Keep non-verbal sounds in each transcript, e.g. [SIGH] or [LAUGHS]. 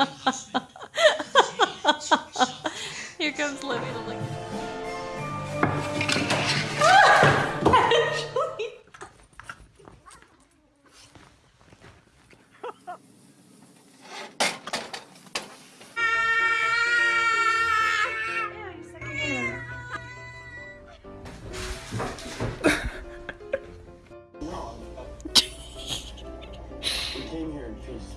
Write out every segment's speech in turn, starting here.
[LAUGHS] Here comes Libby to [LAUGHS] came here in peace.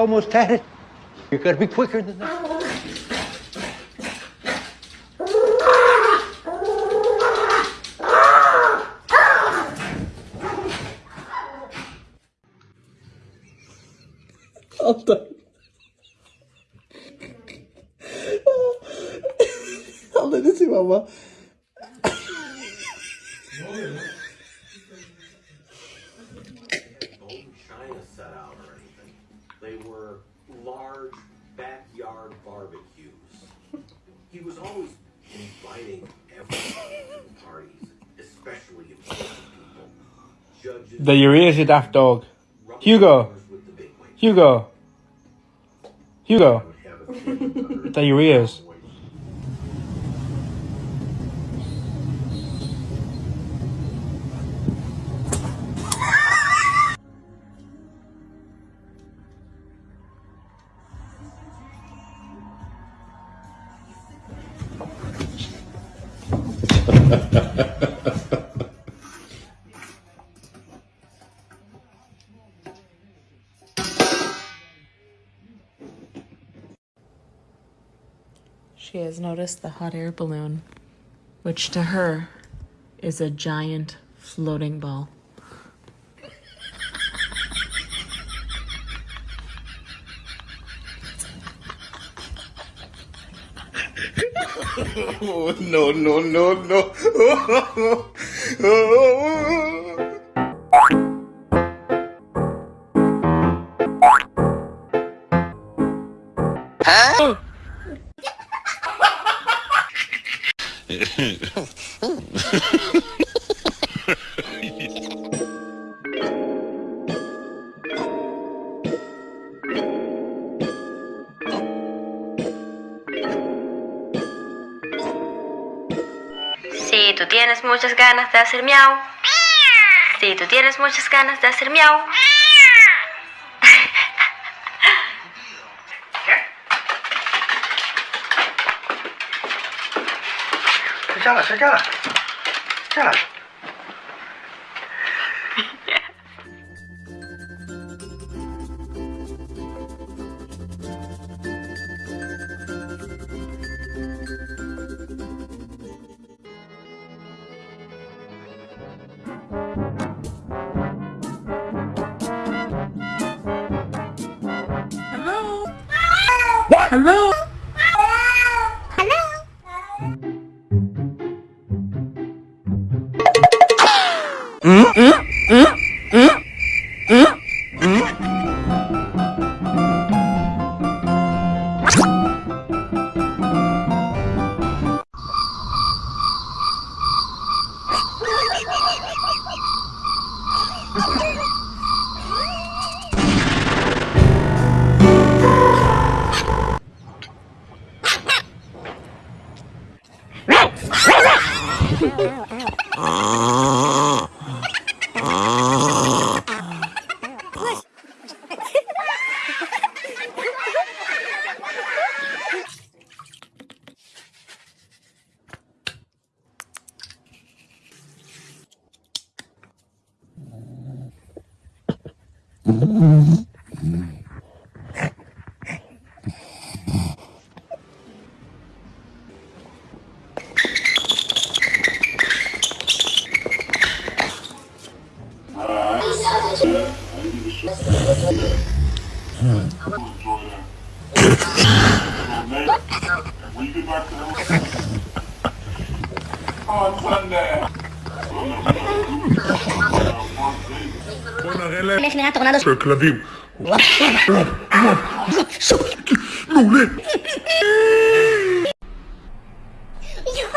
almost had it. You gotta be quicker than that. All done. Habla si mamá. China set out. They were large backyard barbecues. He was always inviting everyone to parties, especially important people. Judges, The your ears, daft dog. Hugo. with the big wigs Hugo. Hugo. would have a kid The your She has noticed the hot air balloon, which to her is a giant floating ball. [LAUGHS] No, no, no, no. [LAUGHS] Si tú tienes muchas ganas de hacer miau. Si tú tienes muchas ganas de hacer miau. 下觉了，下觉了，睡觉了。Hello? Ha ha ha! Échala, échala. Échala.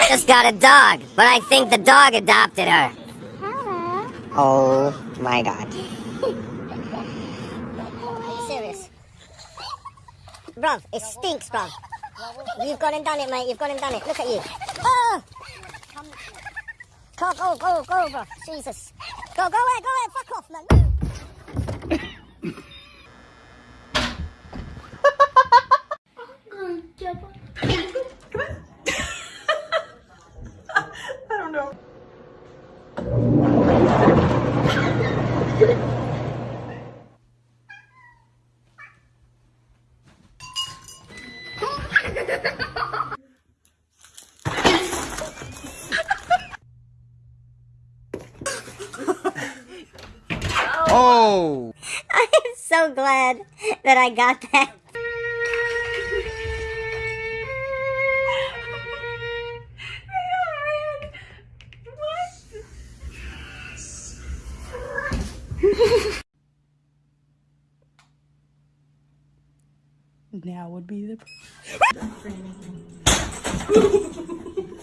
Just got a dog, but I think the dog adopted her. Oh my god. Bruv, it stinks, bruv. You've gone and done it, mate. You've gone and done it. Look at you. Ah! Go, go, go, go, bro. Jesus. Go, go away, go away. Fuck off, man. Oh! [LAUGHS] I am so glad that I got that. Now would be the. [LAUGHS] [LAUGHS]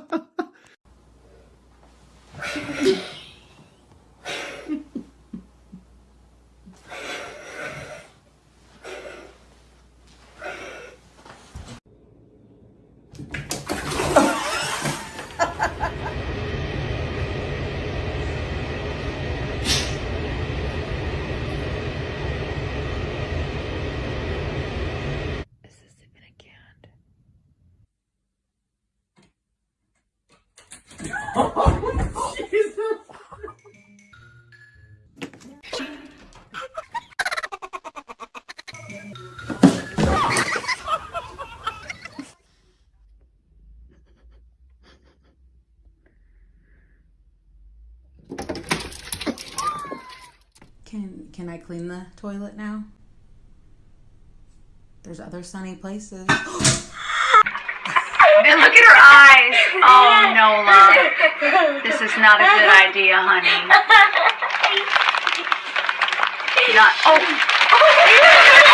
Can can I clean the toilet now? There's other sunny places. [GASPS] [LAUGHS] And look at her eyes. Oh, Nola. This is not a good idea, honey. [LAUGHS] Not. Oh. [LAUGHS]